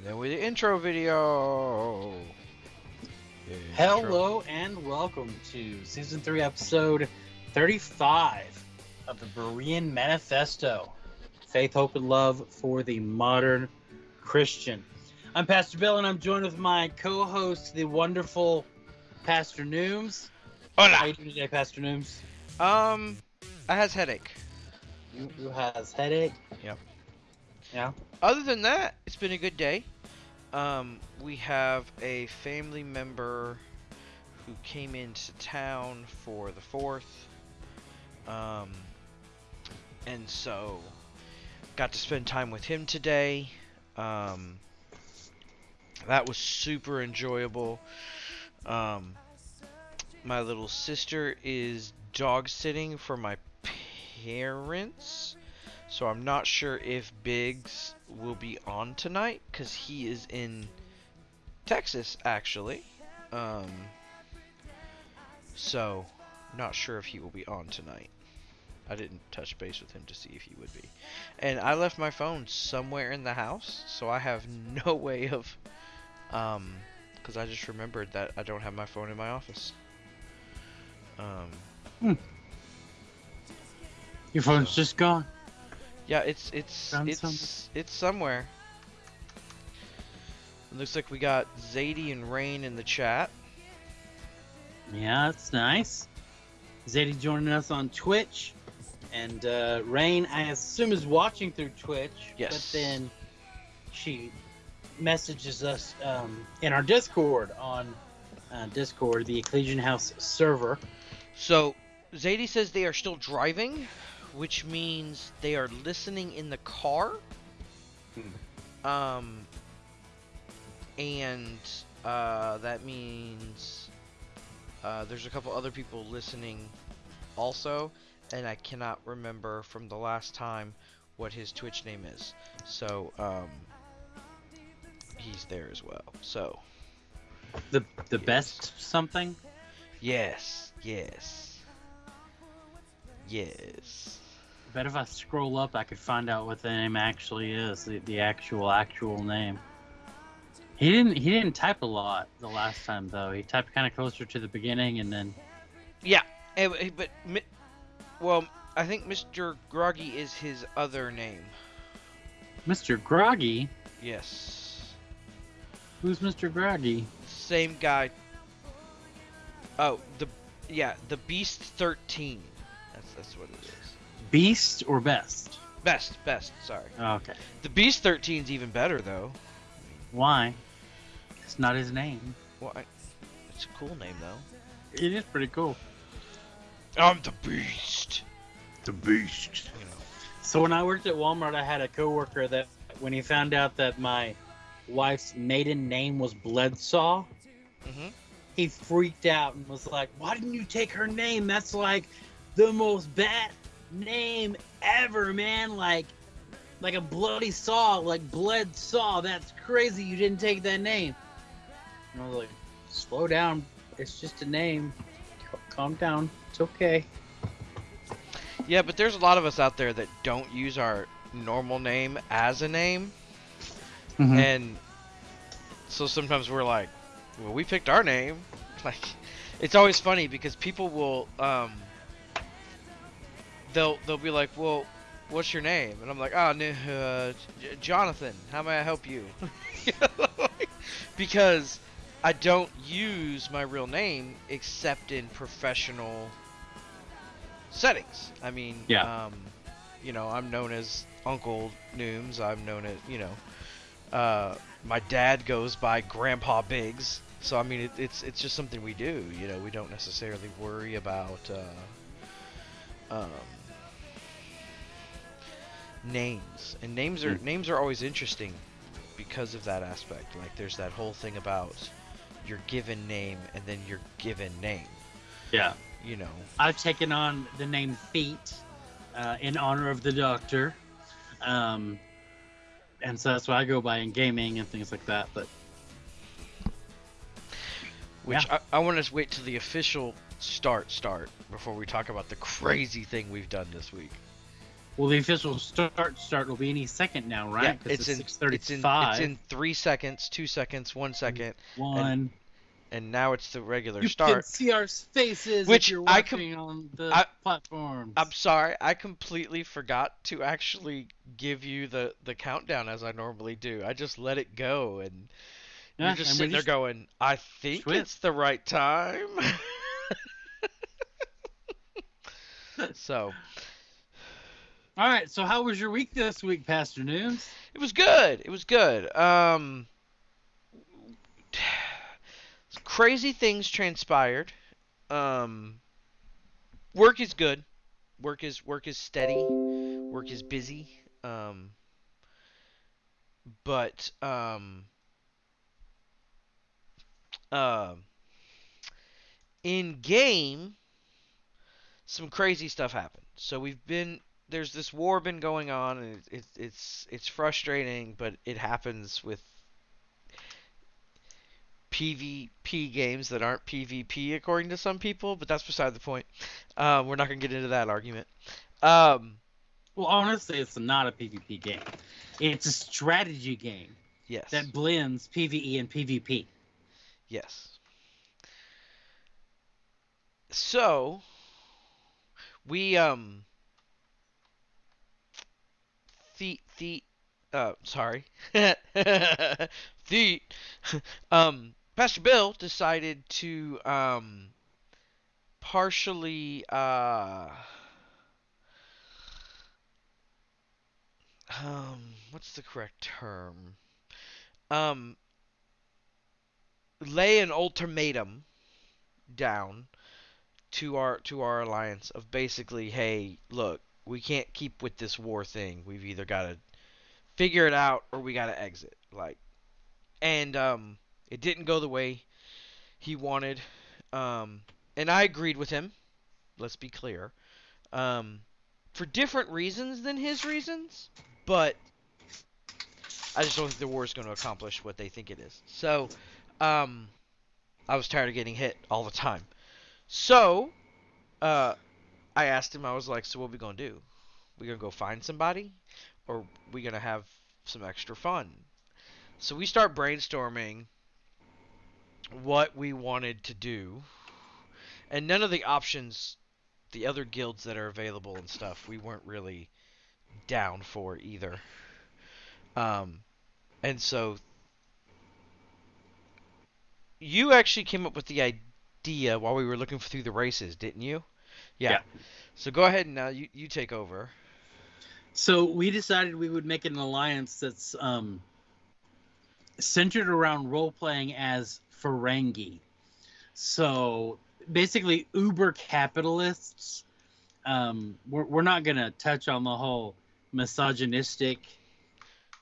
And then with the intro video. Intro. Hello and welcome to season three, episode 35 of the Berean Manifesto Faith, Hope, and Love for the Modern Christian. I'm Pastor Bill and I'm joined with my co host, the wonderful Pastor Nooms. How Hola. you doing today, Pastor Nooms? Um, I has headache. You, you has headache? Yep. Yeah? Other than that, it's been a good day. Um, we have a family member who came into town for the fourth. Um, and so got to spend time with him today. Um, that was super enjoyable. Um, my little sister is dog sitting for my parents. So I'm not sure if Biggs will be on tonight because he is in Texas actually. Um, so not sure if he will be on tonight. I didn't touch base with him to see if he would be. And I left my phone somewhere in the house, so I have no way of um cuz I just remembered that I don't have my phone in my office. Um Your phone's just gone. Yeah, it's it's Found it's something. it's somewhere. It looks like we got Zadie and Rain in the chat. Yeah, that's nice. Zadie joining us on Twitch. And uh, Rain, I assume, is watching through Twitch. Yes. But then she messages us um, in our Discord on uh, Discord, the Ecclesian House server. So Zadie says they are still driving, which means they are listening in the car. Um, and uh, that means uh, there's a couple other people listening also, and I cannot remember from the last time what his Twitch name is. So um, he's there as well. So The the Yes. best something? yes, yes, yes. Bet if I scroll up, I could find out what the name actually is, the, the actual actual name. He didn't he didn't type a lot the last time though. He typed kind of closer to the beginning and then Yeah, eh, eh, but well, I think Mr. Groggy is his other name. Mr. Groggy. Yes, Who's Mr. Groggy? same guy. Oh, the yeah, the Beast Thirteen. That's that's what it is. Beast or best? Best, best. Sorry, Oh, okay. the Beast 13's even better though. Why? It's not his name. Well, I, it's a cool name though. It is pretty cool. I'm the Beast. The Beast. You know. So when I worked at Walmart, I had a coworker that when he found out that my wife's maiden name was Bledsoe, hmm he freaked out and was like, "Why didn't you take her name? That's like the most bad name ever, man! Like, like a bloody saw, like bled saw. That's crazy. You didn't take that name." And I was like, "Slow down. It's just a name. Calm down. It's okay." Yeah, but there's a lot of us out there that don't use our normal name as a name. and so sometimes we're like well we picked our name like it's always funny because people will um they'll they'll be like well what's your name? And i'm like oh uh, jonathan how may i help you? Because i don't use my real name except in professional settings. I mean Yeah. um you know i'm known as uncle nooms. I'm known as you know uh, my dad goes by Grandpa Biggs, so I mean it, it's it's just something we do. You know, we don't necessarily worry about uh, um, names, and names are Mm. names are always interesting because of that aspect. Like there's that whole thing about your given name and then your given name. Yeah. You know, I've taken on the name Feet uh, in honor of the Doctor, um, and so that's what I go by in gaming and things like that. But which I, I want to wait till the official start start before we talk about the crazy thing we've done this week. Well, the official start start will be any second now, right? Yeah, 'Cause it's in six it's in it's in three seconds, two seconds, one second, one. and now it's the regular You start. can see our faces Which if you're I com- on the I, platforms. I'm sorry, I completely forgot to actually give you the the countdown as I normally do. I just let it go, and Yeah, you're just and we sitting there going, "I think Sweet. it's the right time." so All right. So, how was your week this week, Pastor Nooms? it was good. It was good. Um, crazy things transpired. Um, work is good. Work is work is steady. Work is busy. Um, but um, um, in game, some crazy stuff happened. So we've been there's this war been going on, and it, it, it's it's frustrating, but it happens with PvP games that aren't PvP according to some people. But that's beside the point. Um, we're not gonna get into that argument. Um, Well, honestly, it's not a PvP game. It's a strategy game yes. that blends PvE and PvP. Yes. So we um the uh sorry the um Pastor Bill decided to um partially uh um what's the correct term um lay an ultimatum down to our to our alliance of basically, hey, look, we can't keep with this war thing. We've either got to figure it out or we got to exit. Like, and um, it didn't go the way he wanted. Um, and I agreed with him. Let's be clear. Um, for different reasons than his reasons, but I just don't think the war is going to accomplish what they think it is. So, um, I was tired of getting hit all the time. So, uh, I asked him, I was like, so what we gonna do? We gonna go find somebody? Or we gonna have some extra fun? So we start brainstorming what we wanted to do. And none of the options, the other guilds that are available and stuff, we weren't really down for either. Um, and so you actually came up with the idea while we were looking through the races, didn't you? Yeah. Yeah. So go ahead and now you, you take over. So we decided we would make an alliance that's um, centered around role playing as Ferengi. So basically, uber capitalists. Um, we're, we're not going to touch on the whole misogynistic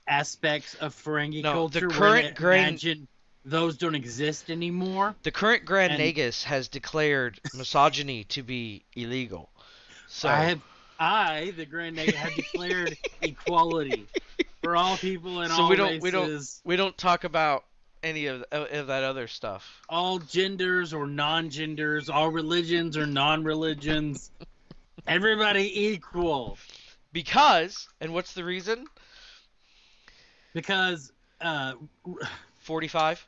aspects of Ferengi No, the culture. We're current Grand- imagine those don't exist anymore. The current Grand And- Nagus has declared misogyny to be illegal. So I have, I, the Grand Nagus, have declared equality for all people and So all we don't- races. we don't- we don't talk about any of, of that other stuff. all genders or non-genders, all religions or non-religions, everybody equal. Because, and what's the reason? Because uh, 45?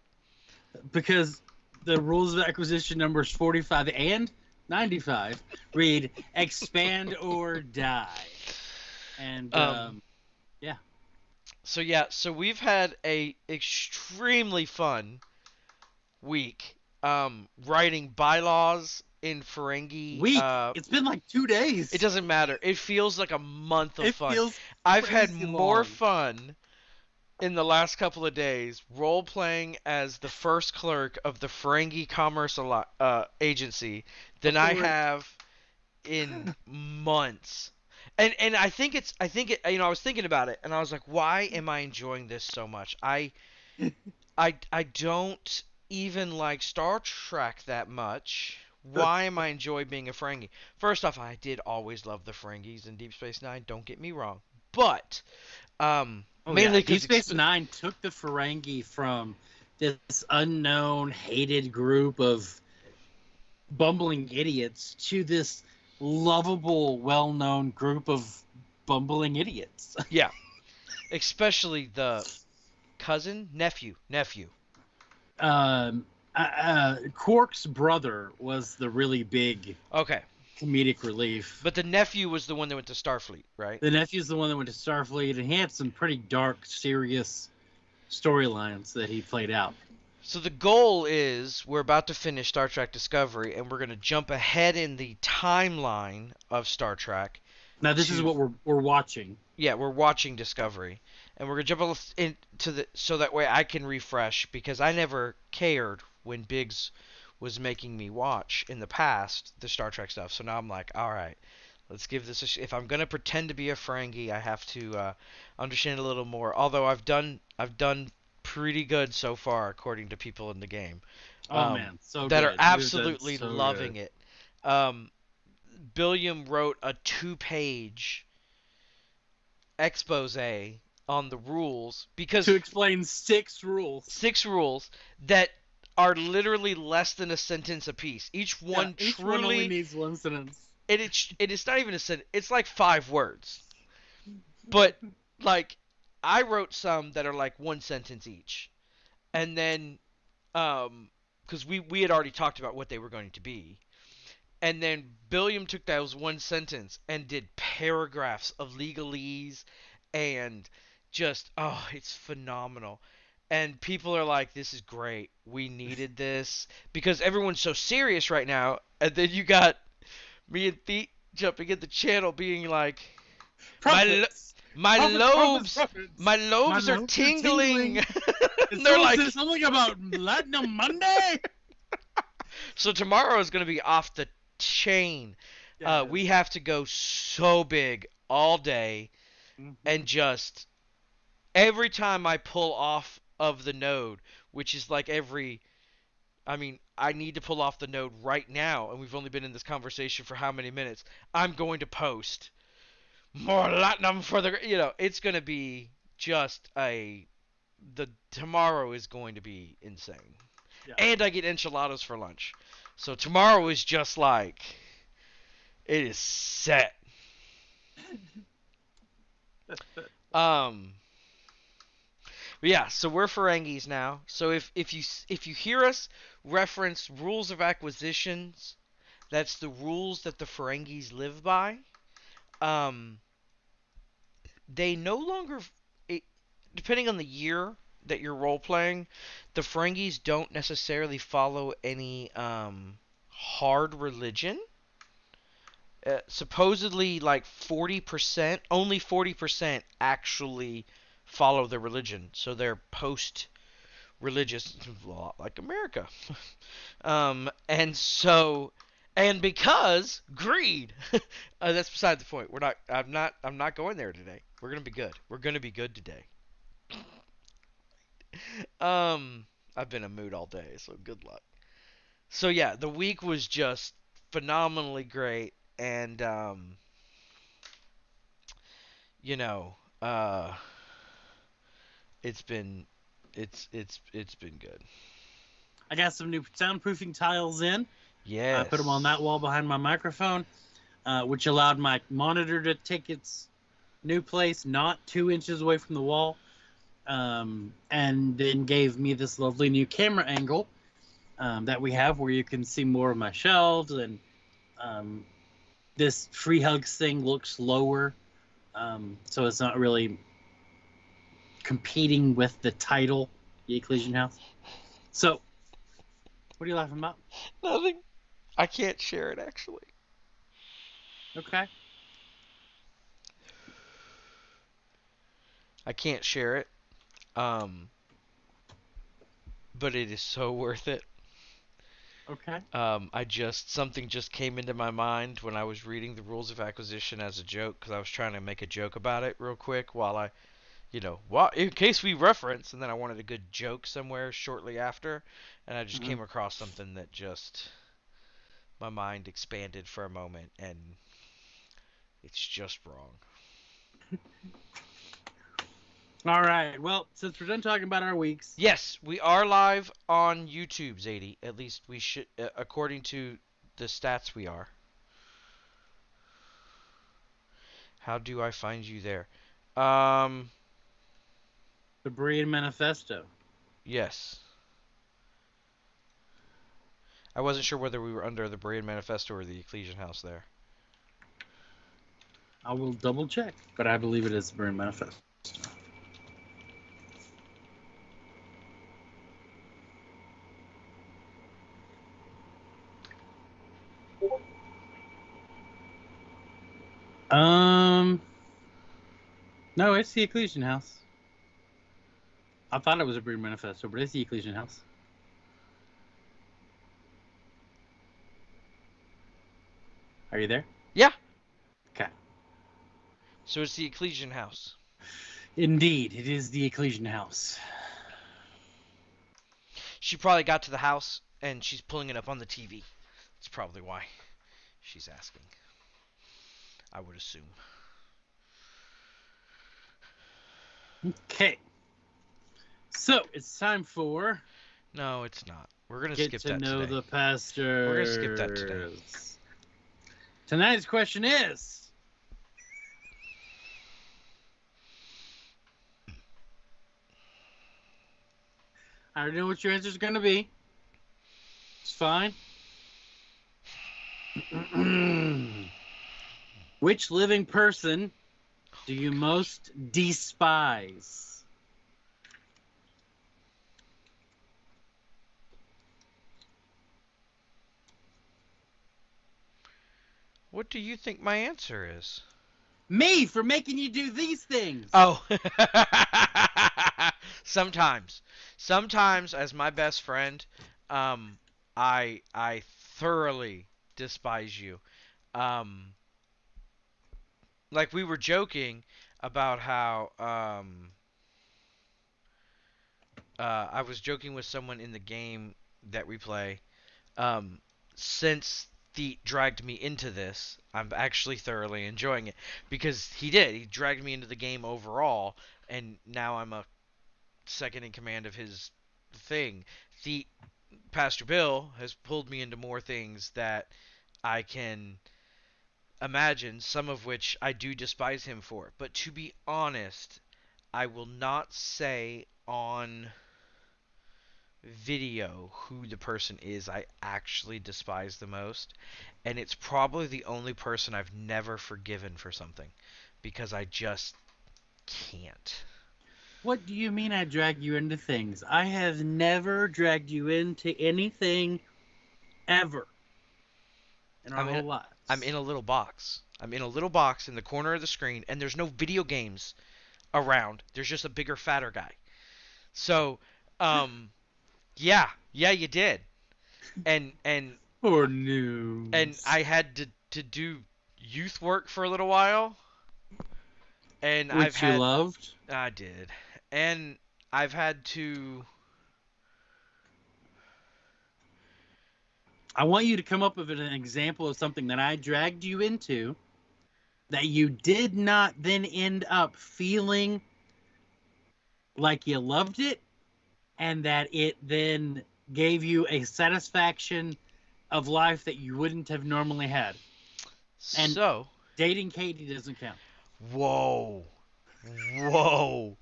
because the rules of acquisition numbers 45 and 95 read expand or die. And Um, um, So yeah, so we've had a extremely fun week um writing bylaws in Ferengi. week. Uh, it's been like two days. it doesn't matter. It feels like a month of It fun. feels I've had more long. fun in the last couple of days role playing as the first clerk of the Ferengi Commerce uh, Agency than I have in months. And and I think it's I think it you know I was thinking about it and I was like why am I enjoying this so much? I I I don't even like Star Trek that much. Why am I enjoy being a Ferengi? First off, I did always love the Ferengis in Deep Space Nine. Don't get me wrong, but um, Oh, mainly yeah. Deep Space Nine took the Ferengi from this unknown, hated group of bumbling idiots to this lovable, well-known group of bumbling idiots. Yeah. Especially the cousin, nephew, nephew. Um, uh, uh, Quark's brother was the really big Okay. Comedic relief. But the nephew was the one that went to Starfleet, right? the nephew's the one that went to Starfleet, and he had some pretty dark, serious storylines that he played out. So the goal is we're about to finish Star Trek Discovery and we're going to jump ahead in the timeline of Star Trek. Now, this is what we're we're watching. Yeah, we're watching Discovery and we're going to jump into the so that way I can refresh because I never cared when Biggs was making me watch in the past the Star Trek stuff. So now I'm like, all right, let's give this a sh- if I'm going to pretend to be a Ferengi, I have to uh, understand a little more. Although I've done I've done pretty good so far according to people in the game. Oh Um, man, so that good. are absolutely so loving good. it. Um, Billiam wrote a two-page expose on the rules because to explain six rules. six rules that are literally less than a sentence apiece. Each one Yeah, each truly, one only needs one sentence. and it's and it's not even a sentence. It's like five words, but like I wrote some that are like one sentence each, and then um because we we had already talked about what they were going to be, and then Billiam took those one sentence and did paragraphs of legalese and just oh it's phenomenal and people are like this is great. We needed this. Because everyone's so serious right now and then you got me and Thea jumping at the channel being like My lo- my Profits, lobes profits, my lobes My are lobes are tingling. and they're still like something about Platinum Monday. so tomorrow is going to be off the chain. Uh, we have to go so big all day Mhm. and just every time I pull off of the node, which is like every I mean, I need to pull off the node right now, and we've only been in this conversation for how many minutes? I'm going to post more latinum for the you know, it's going to be just a the tomorrow is going to be insane. Yeah. And I get enchiladas for lunch. So tomorrow is just like it is set. Um. But yeah, so we're Ferengis now. So if if you if you hear us reference rules of acquisitions, that's the rules that the Ferengis live by. Um. They no longer, it, depending on the year that you're role playing, the Ferengis don't necessarily follow any um hard religion. Uh, supposedly like 40% only 40% actually follow the religion. So they're post religious like america. Um, and so and because greed. Uh, that's beside the point. We're not i'm not i'm not going there today. We're gonna be good. We're gonna be good today. Um i've been in a mood all day so good luck. So yeah the week was just phenomenally great and um you know uh it's been it's it's it's been good I got some new soundproofing tiles in. yeah I put them on that wall behind my microphone, uh, which allowed my monitor to take its new place, not two inches away from the wall, um, and then gave me this lovely new camera angle um, that we have, where you can see more of my shelves, and um, this free hugs thing looks lower, um, so it's not really competing with the title, the Ecclesian House. So, what are you laughing about? nothing i can't share it actually Okay. i can't share it um but it is so worth it Okay. Um, I just something just came into my mind when I was reading the rules of acquisition as a joke because I was trying to make a joke about it real quick while I, you know, in case we reference, and then I wanted a good joke somewhere shortly after, and I just Mhm. came across something that just my mind expanded for a moment, and it's just wrong. All right. Well, since we're done talking about our weeks, Yes, we are live on YouTube, Zadie. At least we should, uh, according to the stats, we are. How do I find you there? Um, The Berean Manifesto. yes. I wasn't sure whether we were under the Berean Manifesto or the Ecclesian House there. I will double check, but I believe it is the Berean Manifesto. Um, no, it's the Ecclesian House. I thought it was a Berean Manifesto, but it's the Ecclesian House. Are you there? Yeah. Okay. So it's the Ecclesian House. Indeed, it is the Ecclesian House. She probably got to the house and she's pulling it up on the TV. That's probably why she's asking. I would assume. Okay. So it's time for No, it's not. We're gonna get skip to that know today. the pastors. We're gonna skip that today. Tonight's question is. I already know what your answer is going to be. It's fine. Which living person do you most despise? What do you think my answer is? Me for making you do these things. Oh. Sometimes. Sometimes as my best friend, um I I thoroughly despise you. Um like we were joking about how um uh I was joking with someone in the game that we play um since Theet dragged me into this, I'm actually thoroughly enjoying it because he did. He dragged me into the game overall, and now I'm a second in command of his thing. The Pastor Bill has pulled me into more things that I can imagine, some of which I do despise him for. But to be honest, I will not say on video who the person is I actually despise the most. And it's probably the only person I've never forgiven for something because I just can't. What do you mean I drag you into things? I have never dragged you into anything ever in our I'm in whole lives. I'm in a little box. I'm in a little box in the corner of the screen, and there's no video games around. There's just a bigger, fatter guy. So, um, yeah, yeah, you did. And and Or news. and I had to to do youth work for a little while. And Which I've you had loved. I did. And I've had to I want you to come up with an example of something that I dragged you into that you did not then end up feeling like you loved it and that it then gave you a satisfaction of life that you wouldn't have normally had. And- so Dating Katie doesn't count. Whoa. Whoa.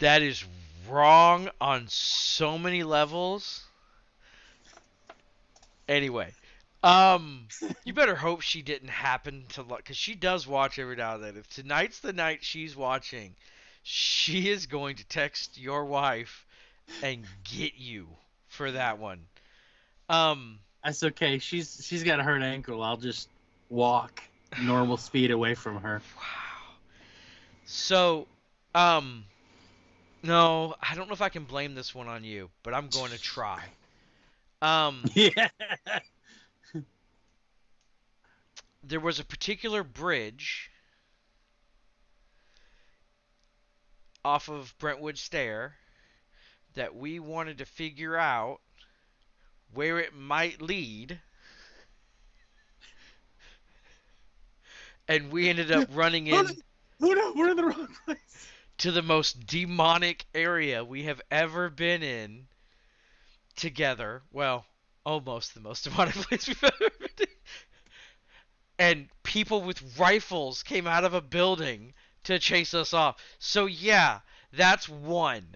That is wrong on so many levels. Anyway, um you better hope she didn't happen to look cuz she does watch every now and then. If tonight's the night she's watching, she is going to text your wife and get you for that one. Um That's okay. She's she's got a hurt ankle. I'll just walk normal speed away from her. Wow. So, um, no, I don't know if I can blame this one on you, but I'm going to try. Um, Yeah. there was a particular bridge off of Brentwood Stair that we wanted to figure out where it might lead. And we ended up running in we're in the wrong place. to the most demonic area we have ever been in together. Well, almost the most demonic place we've ever been in. And people with rifles came out of a building to chase us off. So yeah, that's one.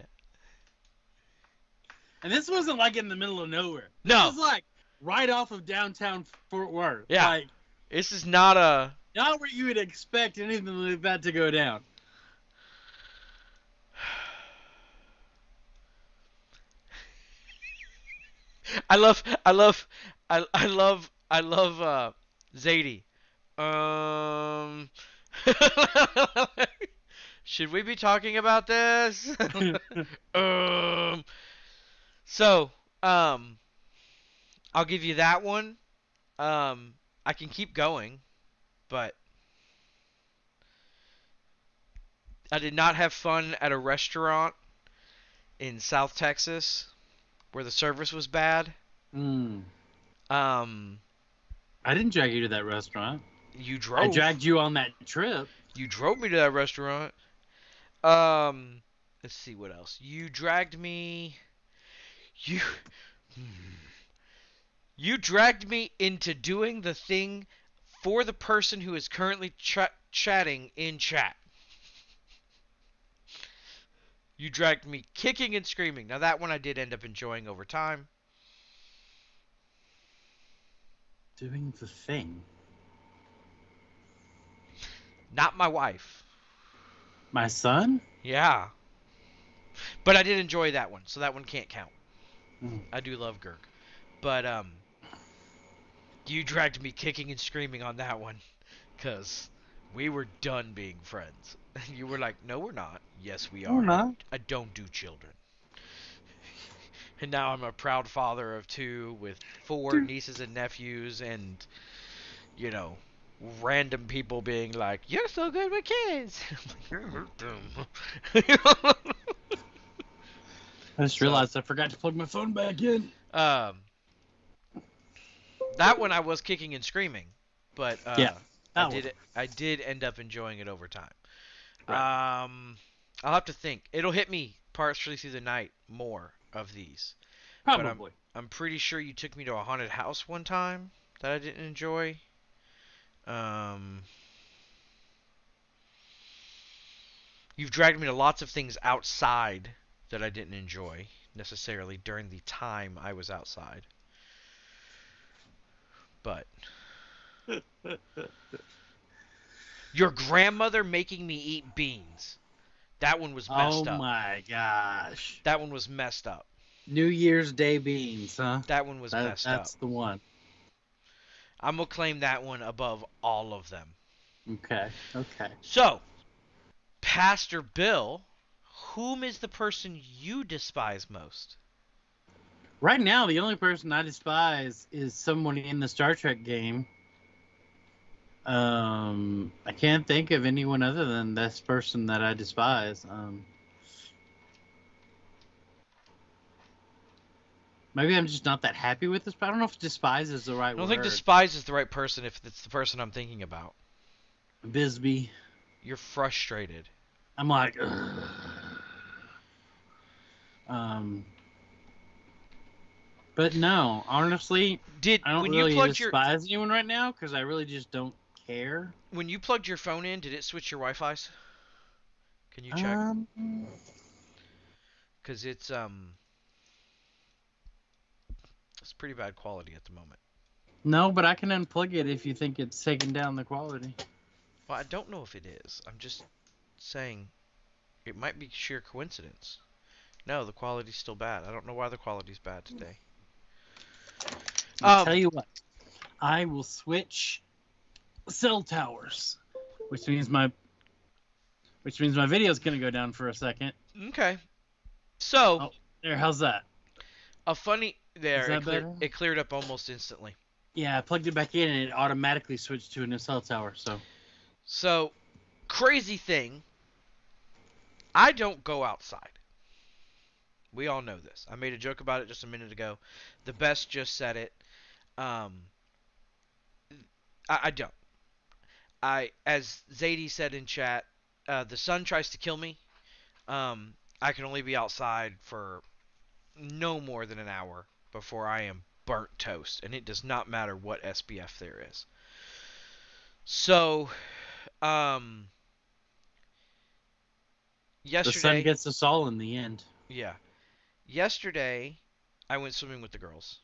And this wasn't like in the middle of nowhere. No. This was like right off of downtown Fort Worth. Yeah. Like This is not a not where you would expect anything like that to go down. I love I love I I love I love uh Zadie. Um Should we be talking about this? um So, um I'll give you that one. Um I can keep going, but I did not have fun at a restaurant in South Texas where the service was bad. Mm. Um, I didn't drag you to that restaurant. you drove. I dragged you on that trip. you drove me to that restaurant. Um, let's see what else. You dragged me. You. Hmm. You dragged me into doing the thing for the person who is currently ch- chatting in chat. You dragged me kicking and screaming. Now that one I did end up enjoying over time. Doing the thing. Not my wife. My son? Yeah. But I did enjoy that one, so that one can't count. Mm. I do love Gurk. But um you dragged me kicking and screaming on that one cuz we were done being friends. And you were like, "No, we're not." Yes, we are. Not. I don't do children. And now I'm a proud father of two with four Dude. nieces and nephews and you know, random people being like, "You're so good with kids." I'm like, "I hurt them." I just So- realized I forgot to plug my phone back in. Um, that one I was kicking and screaming, but uh, Yeah, I did one. I did end up enjoying it over time. Right. Um, I'll have to think. It'll hit me partially through the night more of these. but I'm- Probably. I'm pretty sure you took me to a haunted house one time that I didn't enjoy. Um, you've dragged me to lots of things outside that I didn't enjoy necessarily during the time I was outside. But your grandmother making me eat beans. That one was messed oh up. Oh my gosh. That one was messed up. New Year's Day beans, huh? That one was That- messed up. that's the one. I'm gonna claim that one above all of them. Okay. Okay. So, Pastor Bill, whom is the person you despise most? Right now, the only person I despise is someone in the Star Trek game. Um, I can't think of anyone other than this person that I despise. Um, maybe I'm just not that happy with this. But I don't know if despise is the right I don't word. think despise is the right person if it's the person I'm thinking about. Bisbee. You're frustrated. I'm like, Ugh. Um, but no, honestly, Did I don't when really you plugged your despise anyone right now because I really just don't care. when you plugged your phone in, did it switch your Wi-Fi's? Can you check? Um, Cause it's um, it's pretty bad quality at the moment. no, but I can unplug it if you think it's taking down the quality. Well, I don't know if it is. I'm just saying it might be sheer coincidence. No, the quality's still bad. I don't know why the quality's bad today. I'll Um, tell you what, I will switch cell towers, which means my, which means my video's gonna go down for a second. Okay. So, Oh. There, how's that? a funny there that it, clear, it cleared up almost instantly. Yeah, I plugged it back in and it automatically switched to a new cell tower. So So, crazy thing. I don't go outside. We all know this. I made a joke about it just a minute ago. The best just said it. Um, I, I don't. I, as Zadie said in chat, uh, the sun tries to kill me. Um, I can only be outside for no more than an hour before I am burnt toast, and it does not matter what SPF there is. So, um, The sun gets us all in the end. yeah, yesterday, I went swimming with the girls.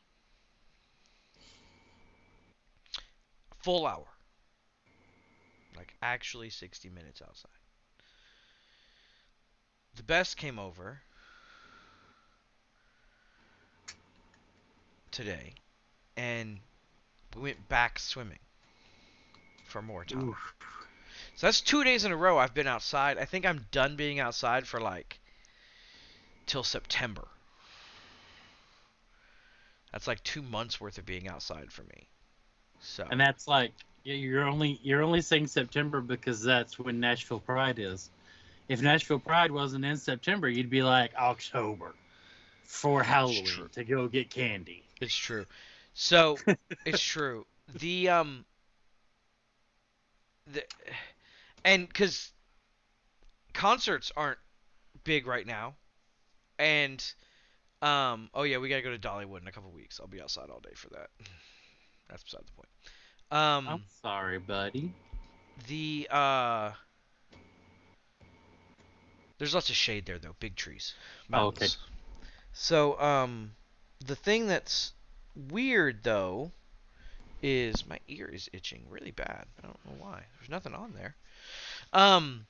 Full hour, like actually sixty minutes outside. The best came over today, and we went back swimming for more time. Oof. So that's two days in a row I've been outside. I think I'm done being outside for like till September. That's like two months worth of being outside for me. So And that's like yeah, you're only you're only saying September because that's when Nashville Pride is. If Nashville Pride wasn't in September, you'd be like October for Halloween to go get candy. it's true. So it's true. The um the and because concerts aren't big right now, and um oh yeah we gotta go to Dollywood in a couple weeks. I'll be outside all day for that. That's beside the point. Um. I'm sorry, buddy. The uh There's lots of shade there though, big trees. Oh, okay. So, um the thing that's weird though is my ear is itching really bad. I don't know why. There's nothing on there. Um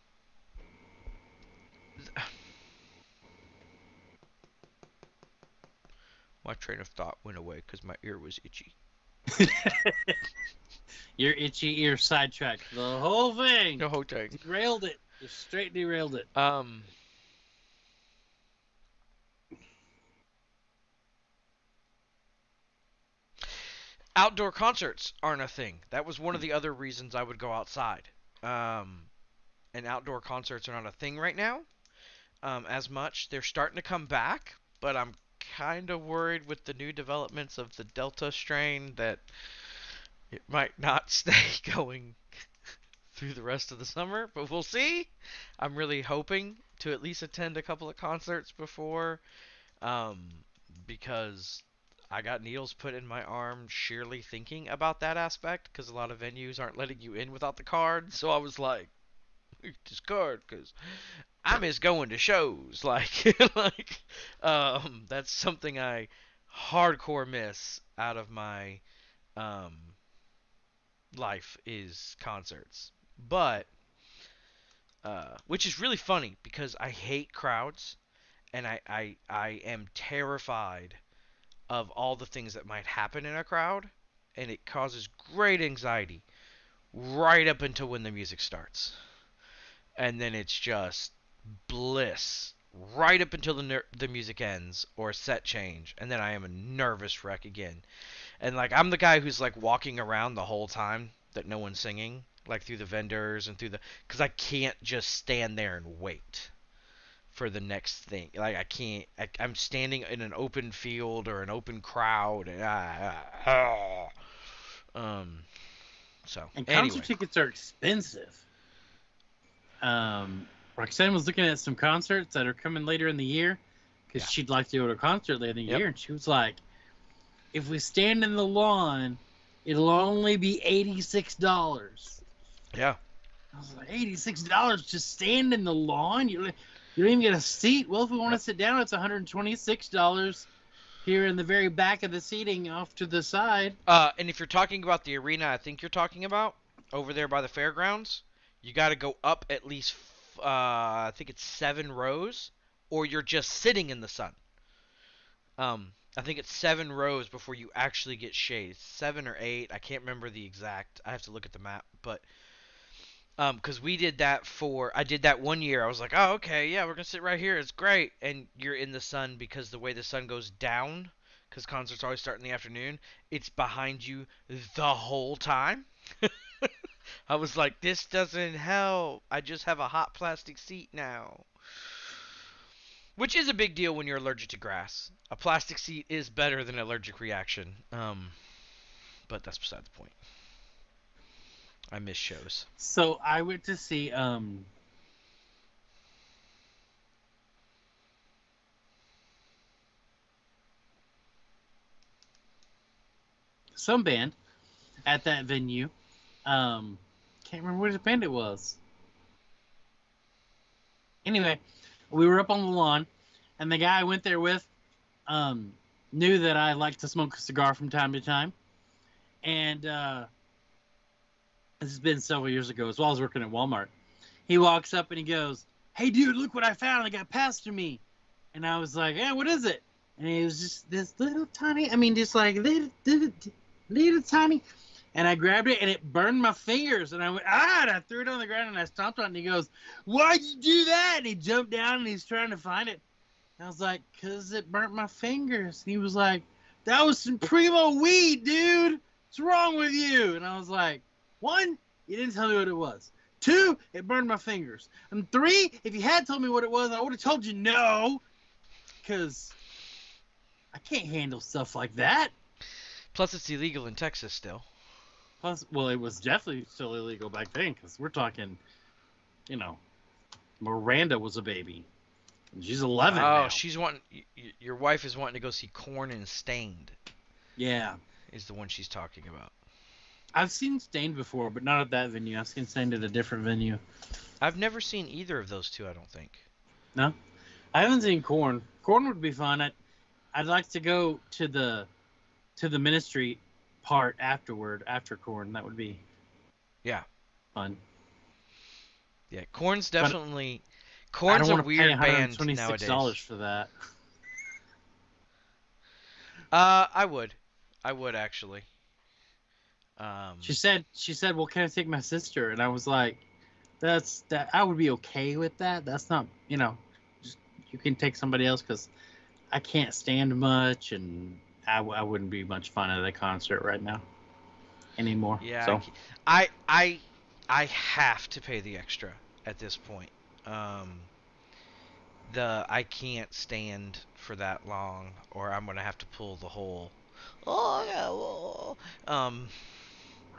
th- My train of thought went away because my ear was itchy. Your itchy ear sidetracked the whole thing. The whole thing. Derailed it. Just straight derailed it. Um. Outdoor concerts aren't a thing. That was one of the other reasons I would go outside. Um, and outdoor concerts are not a thing right now. Um, as much. They're starting to come back, but I'm kind of worried with the new developments of the Delta strain that it might not stay going through the rest of the summer, but we'll see. I'm really hoping to at least attend a couple of concerts before, um, because I got needles put in my arm sheerly thinking about that aspect, because a lot of venues aren't letting you in without the card. So I was like, this card, because I miss going to shows. Like, like, um, that's something I hardcore miss out of my um life is concerts. But uh, which is really funny because I hate crowds and I, I I am terrified of all the things that might happen in a crowd and it causes great anxiety right up until when the music starts. And then it's just bliss right up until the ner- the music ends or set change and then I am a nervous wreck again. And like I'm the guy who's like walking around the whole time that no one's singing, like through the vendors and through the cuz I can't just stand there and wait for the next thing. Like I can't I, I'm standing in an open field or an open crowd and ah, ah, ah. um so And concert anyway. tickets are expensive. Um, Roxanne was looking at some concerts that are coming later in the year because Yeah. she'd like to go to a concert later in the Yep. year, and she was like, "If we stand in the lawn, it'll only be eighty six dollars." Yeah. I was like, eighty six dollars to stand in the lawn? You you don't even get a seat. Well, if we want to sit down, it's one hundred twenty six dollars here in the very back of the seating off to the side. Uh, and if you're talking about the arena, I think you're talking about over there by the fairgrounds, you got to go up at least, uh, I think it's seven rows, or you're just sitting in the sun. Um, I think it's seven rows before you actually get shade. Seven or eight. I can't remember the exact. I have to look at the map, but um, because we did that for, I did that one year. I was like, oh, okay, yeah, we're gonna sit right here. It's great, and you're in the sun because the way the sun goes down because concerts always start in the afternoon, it's behind you the whole time. I was like, this doesn't help. I just have a hot plastic seat now. Which is a big deal when you're allergic to grass. A plastic seat is better than an allergic reaction. Um, but that's beside the point. I miss shows. So I went to see um some band at that venue. Um can't remember which band it was. Anyway, we were up on the lawn, and the guy I went there with um, knew that I like to smoke a cigar from time to time. And uh, this has been several years ago, as well as working at Walmart. He walks up and he goes, Hey, dude, look what I found. It got passed to me. And I was like, Yeah, what is it? And it was just this little tiny, I mean, just like little, little, little tiny. And I grabbed it and it burned my fingers. And I went, ah, and I threw it on the ground and I stomped on it. And he goes, Why'd you do that? And he jumped down and he's trying to find it. And I was like, Because it burnt my fingers. And he was like, That was some primo weed, dude. What's wrong with you? And I was like, One, you didn't tell me what it was. Two, it burned my fingers. And three, if you had told me what it was, I would have told you no. Because I can't handle stuff like that. Plus, it's illegal in Texas still. Plus, well, it was definitely still illegal back then because we're talking, you know, Miranda was a baby. She's 11 oh, now. she's wanting. Your wife is wanting to go see Korn and Staind. Yeah. Is the one she's talking about. I've seen Staind before, but not at that venue. I've seen Staind at a different venue. I've never seen either of those two. I don't think. No, I haven't seen Korn. Korn would be fun. I'd, I'd like to go to the to the ministry part afterward, after Korn. That would be Yeah. fun. Yeah, Korn's definitely. I Korn's a want to pay weird band $126 nowadays. for that. Uh, I would, I would actually. Um, She said, "She said, well, can I take my sister?" And I was like, "That's that. I would be okay with that. That's not, you know, just, you can take somebody else because I can't stand much, and I, w- I wouldn't be much fun at a concert right now anymore. yeah, So I I, I, have to pay the extra at this point. Um, the I can't stand for that long, or I'm gonna have to pull the whole. Oh yeah, oh. um.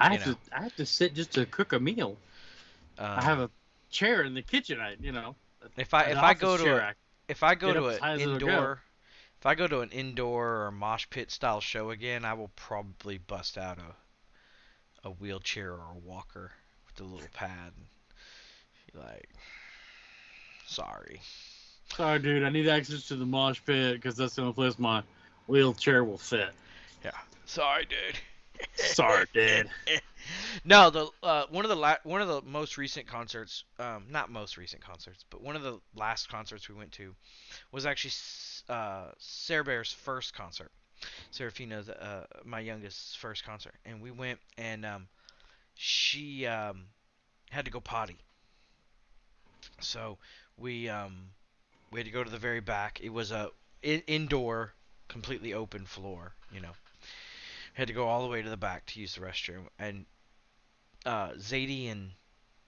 I have know. to, I have to sit just to cook a meal. Uh, I have a chair in the kitchen. I, you know, if I if I go to a, if I go to an as high as it'll go. indoor, if I go to an indoor or mosh pit style show again, I will probably bust out a a wheelchair or a walker with a little pad. Like, sorry. sorry, dude, I need access to the mosh pit because that's the only place my wheelchair will fit. Yeah. Sorry, dude. Sorry, dude. no, the uh, one of the la- one of the most recent concerts, um, not most recent concerts, but one of the last concerts we went to was actually uh, Sarah Bear's first concert. Serafina's uh, my youngest's first concert, and we went and um, she um, had to go potty, so we um, we had to go to the very back. It was a in- indoor, completely open floor, you know had to go all the way to the back to use the restroom and uh Zadie and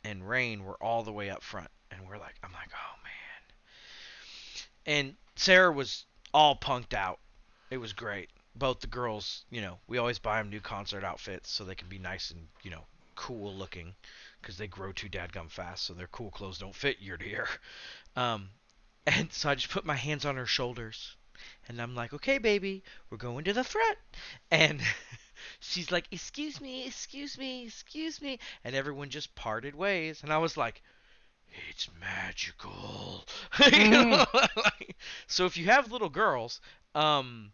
and Rain were all the way up front and we're like I'm like oh man. And Sarah was all punked out. It was great. Both the girls you know we always buy them new concert outfits so they can be nice and you know cool looking because they grow too dadgum fast so their cool clothes don't fit year to year. Um and so I just put my hands on her shoulders and I'm like, okay, baby, we're going to the front. And she's like, excuse me, excuse me, excuse me. And everyone just parted ways. And I was like, it's magical. You know, like- so if you have little girls um,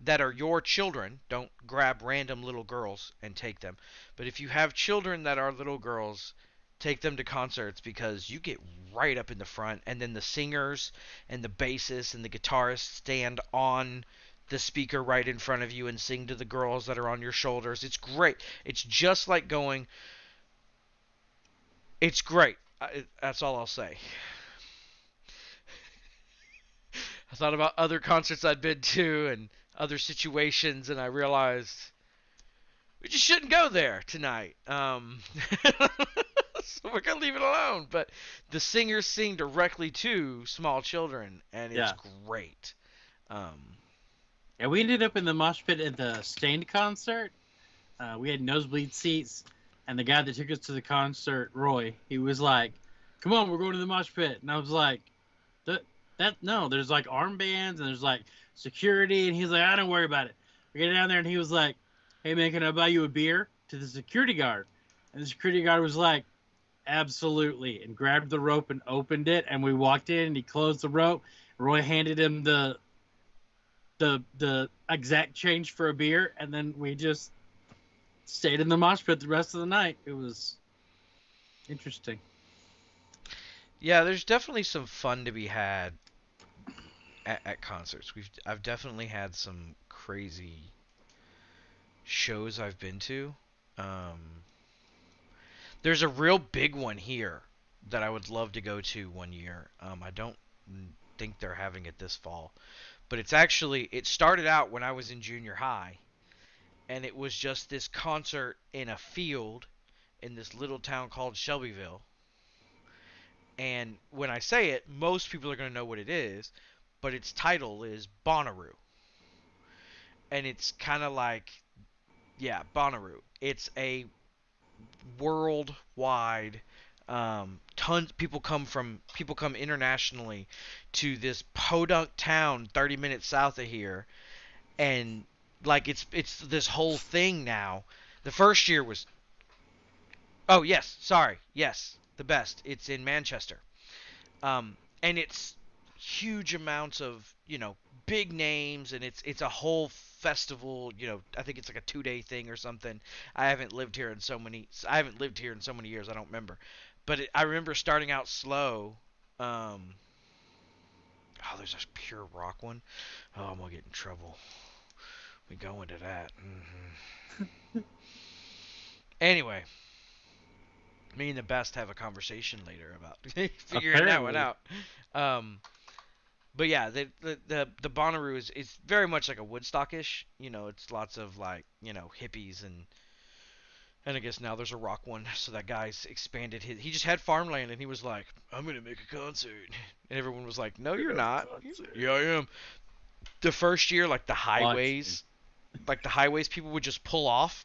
that are your children, don't grab random little girls and take them. But if you have children that are little girls, take them to concerts because you get right up in the front and then the singers and the bassists and the guitarists stand on the speaker right in front of you and sing to the girls that are on your shoulders. It's great. It's just like going It's great. I, that's all I'll say. I thought about other concerts I'd been to and other situations and I realized we just shouldn't go there tonight. Um so we're gonna leave it alone. But the singers sing directly to small children, and it's Yeah. great. Um, Yeah, we ended up in the mosh pit at the Staind concert. Uh, we had nosebleed seats, and the guy that took us to the concert, Roy, he was like, "Come on, we're going to the mosh pit," and I was like, "That, that no, there's like armbands and there's like security," and he's like, "I don't worry about it." We get down there, and he was like, "Hey man, can I buy you a beer?" To the security guard, And the security guard was like, absolutely, and grabbed the rope and opened it. And we walked in and he closed the rope. Roy handed him the the the exact change for a beer, and then we just stayed in the mosh pit the rest of the night. It was interesting. Yeah, there's definitely some fun to be had at, at concerts. We've I've definitely had some crazy shows I've been to. Um, there's a real big one here that I would love to go to one year. Um, I don't think they're having it this fall, but it's actually it started out when I was in junior high, and it was just this concert in a field in this little town called Shelbyville. And when I say it, most people are going to know what it is, but its title is Bonnaroo. And it's kind of like, yeah, Bonnaroo. It's a worldwide um, tons people come from people come internationally to this podunk town 30 minutes south of here. And like it's it's this whole thing now. The first year was oh yes sorry yes the best. It's in manchester. Um, and it's huge amounts of you know big names and it's it's a whole festival you know i think it's like a two day thing or something. I haven't lived here in so many i haven't lived here in so many years i don't remember. But it, i remember starting out slow um oh there's a pure rock one. Oh, i'm gonna get in trouble. We go into that. Mm-hmm. anyway me and the best have a conversation later about figuring that one out. Um but yeah, the the the, the Bonnaroo is is very much like a Woodstockish. You know, it's lots of like you know hippies and and I guess now there's a rock one. So that guy's expanded his. He just had farmland and he was like, I'm gonna make a concert, and everyone was like, No, you're not. Yeah, I am. The first year, like the highways, like the highways, people would just pull off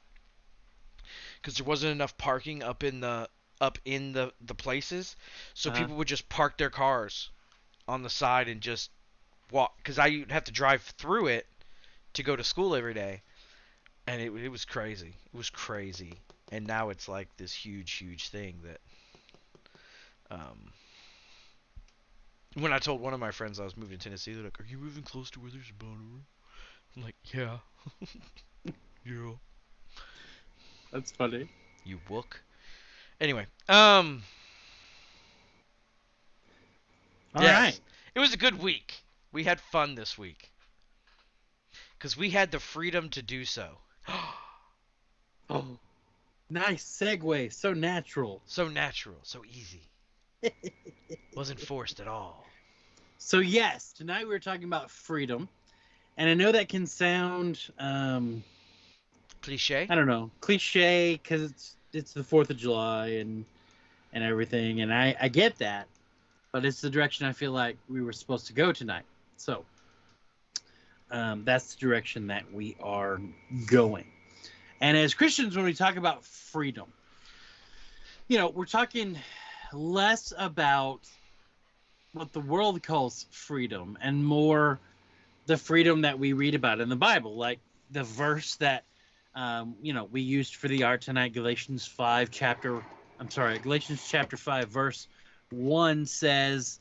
because there wasn't enough parking up in the up in the the places, so uh-huh. people would just park their cars on the side and just walk because I have to drive through it to go to school every day, and it it was crazy. It was crazy, and now it's like this huge, huge thing that. Um, when I told one of my friends I was moving to Tennessee, they're like, "Are you moving close to where there's a Bonnaroo?" I'm like, "Yeah, yeah." That's funny. You book. Anyway, um, all yes. right. It was a good week. We had fun this week. Because we had the freedom to do so. oh, nice segue. So natural. So natural. So easy. Wasn't forced at all. So, yes, tonight we are talking about freedom. And I know that can sound. Um, cliche? I don't know. Cliche because it's, it's the 4th of July and and everything. And I, I get that but it's the direction I feel like we were supposed to go tonight. So um, that's the direction that we are going. And as Christians, when we talk about freedom, you know, we're talking less about what the world calls freedom and more the freedom that we read about in the Bible, like the verse that um, you know we used for the art tonight, Galatians five chapter. I'm sorry, Galatians chapter five verse 1 says,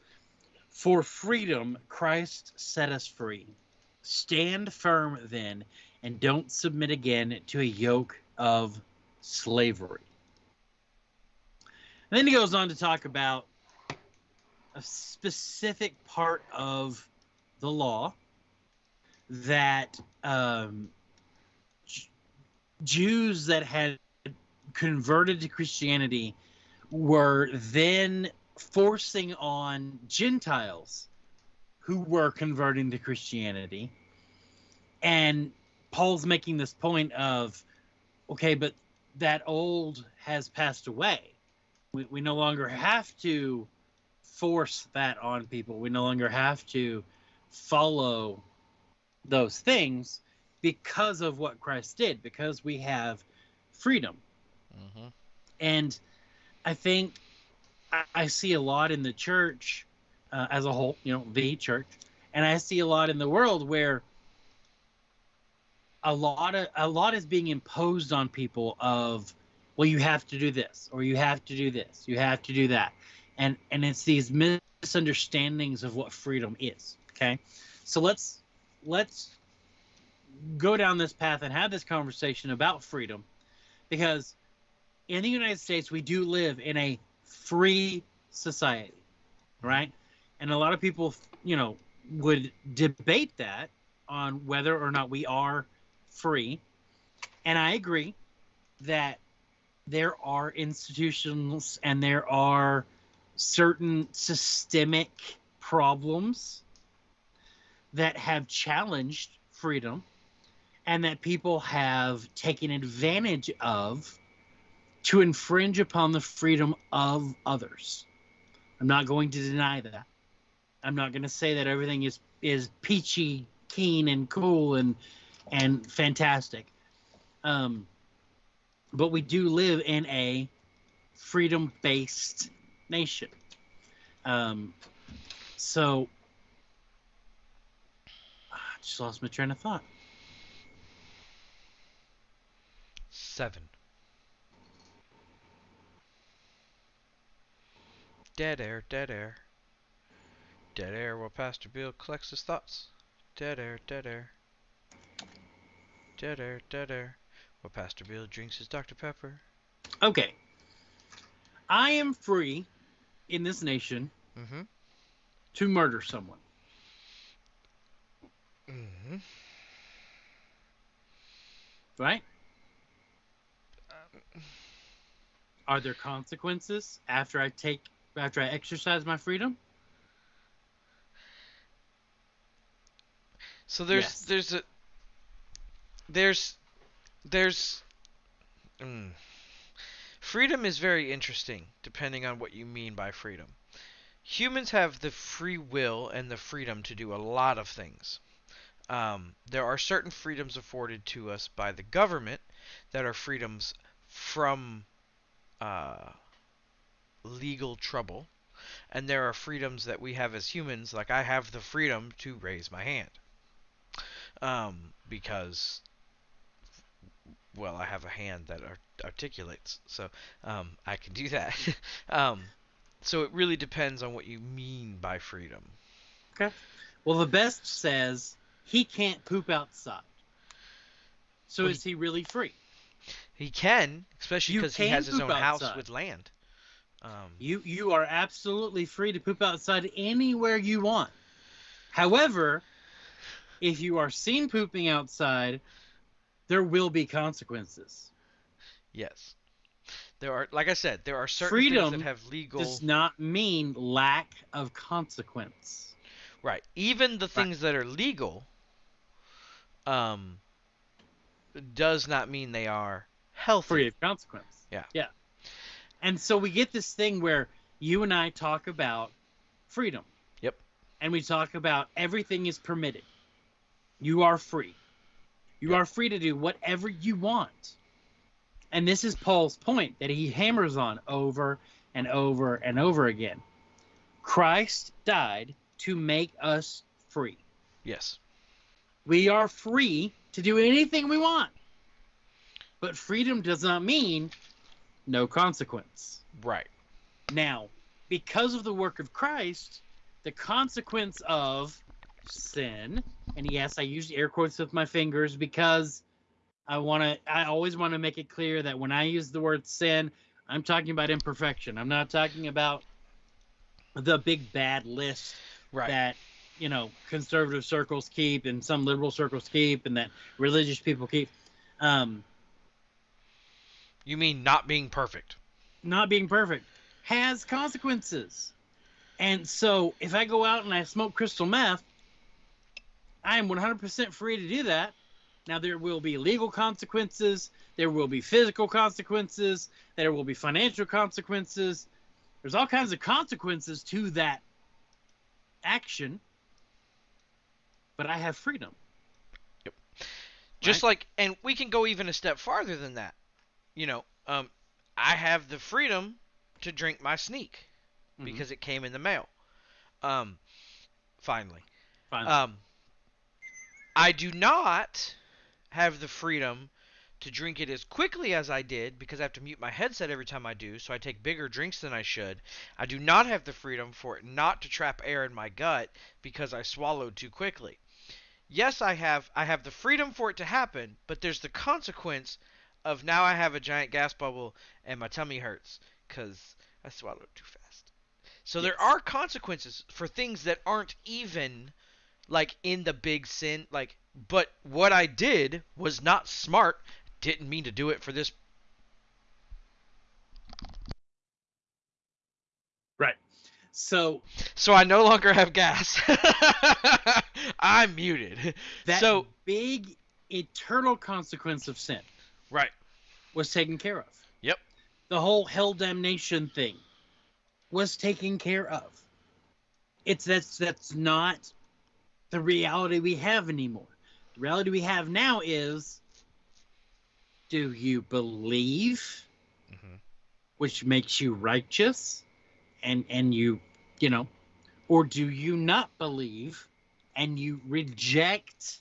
For freedom Christ set us free. Stand firm then, and don't submit again to a yoke of slavery. And then he goes on to talk about a specific part of the law that um, Jews that had converted to Christianity were then forcing on Gentiles who were converting to Christianity. And Paul's making this point of, okay, but that old has passed away. We, we no longer have to force that on people. We no longer have to follow those things because of what Christ did, because we have freedom. Mm-hmm. And I think I, see a lot in the church uh, as a whole, you know, the church, and I see a lot in the world where a lot of a lot is being imposed on people of, well, well you have to do this or you have to do this you have to do that. And and it's these misunderstandings of what freedom is okay? So let's let's go down this path and have this conversation about freedom because in the united states we do live in a free society right? And a lot of people you know would debate that on whether or not we are free. And i agree that there are institutions and there are certain systemic problems that have challenged freedom and that people have taken advantage of to infringe upon the freedom of others. I'm not going to deny that. I'm not going to say that everything is is peachy keen and cool and and fantastic. Um, but we do live in a freedom based nation. Um, so I just lost my train of thought. Seven. Dead air, dead air. Dead air while Pastor Bill collects his thoughts. Dead air, dead air. Dead air, dead air. While Pastor Bill drinks his Dr. Pepper. Okay. I am free in this nation Mm-hmm. to murder someone. Mm-hmm. right? Are there consequences after I take after I exercise my freedom? So there's Yes. there's a there's there's mm. freedom is very interesting depending on what you mean by freedom. Humans have the free will and the freedom to do a lot of things. Um, there are certain freedoms afforded to us by the government that are freedoms from uh, legal trouble, and there are freedoms that we have as humans, like I have the freedom to raise my hand um, because well, I have a hand that art- articulates, so um, I can do that. um, so it really depends on what you mean by freedom. Okay. Well, the best says he can't poop outside. So Well, is he really free? He can, especially because he has his own house with land. Um, You you are absolutely free to poop outside anywhere you want. However, if you are seen pooping outside, there will be consequences. yes, there are, like I said, there are certain Freedom things that have legal. Does not mean lack of consequence. Right. Even the things that are legal um does not mean they are healthy. free of consequence. Yeah. Yeah. And so we get this thing where you and I talk about freedom. Yep. And we talk about everything is permitted. You are free. You Yep. are free to do whatever you want. And this is Paul's point that he hammers on over and over and over again. Christ died to make us free. Yes. We are free to do anything we want. But freedom does not mean no consequence. Right. Now, because of the work of Christ, the consequence of sin, and yes, I use air quotes with my fingers because I want to, I always want to make it clear that when I use the word sin, I'm talking about imperfection. I'm not talking about the big bad list Right. that you know conservative circles keep and some liberal circles keep and that religious people keep um you mean not being perfect. not being perfect has consequences and so if i go out and i smoke crystal meth i am 100% free to do that now there will be legal consequences there will be physical consequences there will be financial consequences there's all kinds of consequences to that action but i have freedom Yep. Just like and we can go even a step farther than that. You know, um I have the freedom to drink my sneak Mhm. because it came in the mail. Um finally. Fine. Um I do not have the freedom to drink it as quickly as I did because I have to mute my headset every time I do, so I take bigger drinks than I should. I do not have the freedom for it not to trap air in my gut because I swallowed too quickly. Yes, I have I have the freedom for it to happen, but there's the consequence of now I have a giant gas bubble and my tummy hurts cuz I swallowed too fast. So there are consequences for things that aren't even like in the big sin like but what I did was not smart. Didn't mean to do it for this Right. So so I no longer have gas. I'm muted. that So- big eternal consequence of sin Right. was taken care of. Yep. The whole hell damnation thing was taken care of. It's that's that's not the reality we have anymore. The reality we have now is do you believe Mhm. which makes you righteous and and you you know or do you not believe and you reject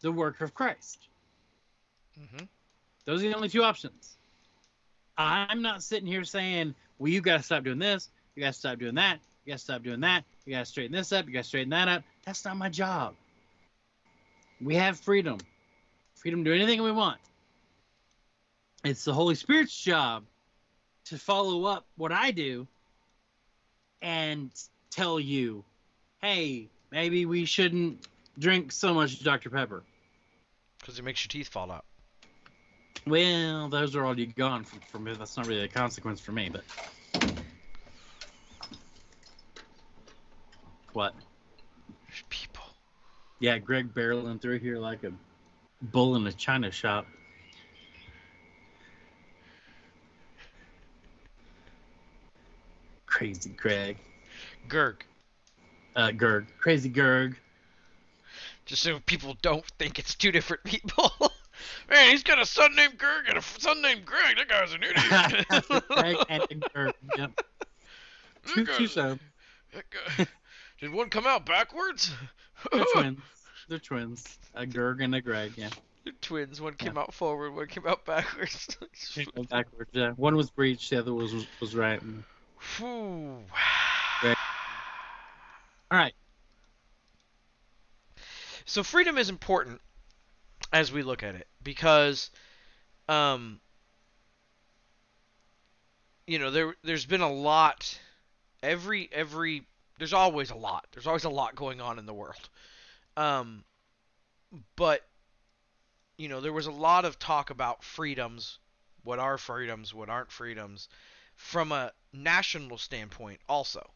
the work of Christ Mhm. Those are the only two options. I'm not sitting here saying well you got to stop doing this you got to stop doing that you got to stop doing that you got to straighten this up you got to straighten that up. That's not my job. We have freedom. Freedom to do anything we want. It's the holy spirit's job to follow up what i do and tell you hey maybe we shouldn't drink so much dr pepper. Cuz it makes your teeth fall out. Well those are already gone from, from me that's not really a consequence for me but what There's people. yeah greg barreling through here like a bull in a china shop crazy greg Gerg. uh gerg crazy gerg Just so people don't think it's two different people. Man, he's got a son named Gerg and a son named Greg. That guy's an idiot. greg and gerg yep. Two, two so guy- Did one come out backwards? they're twins they're twins a gerg and a greg yeah They're twins. One came out forward, one came out backwards. Backwards yeah one was breached the other was was, was right and all right So freedom is important as we look at it because um you know there there's been a lot every every there's always a lot. There's always a lot going on in the world. Um but you know there was a lot of talk about freedoms, what are freedoms, what aren't freedoms from a national standpoint also.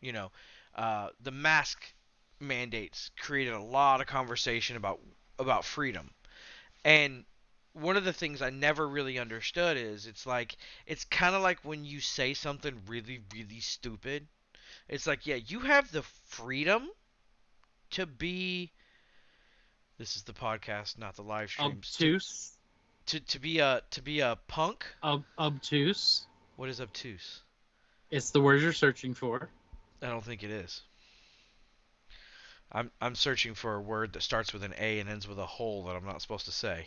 You know, uh, the mask mandates created a lot of conversation about about freedom. And one of the things I never really understood is it's like it's kind of like when you say something really really stupid. It's like, yeah, you have the freedom to be this is the podcast, not the live stream. obtuse To to be a to be a punk. ob- obtuse What is obtuse? it's the word you're searching for I don't think it is. I'm I'm searching for a word that starts with an A and ends with a hole that I'm not supposed to say.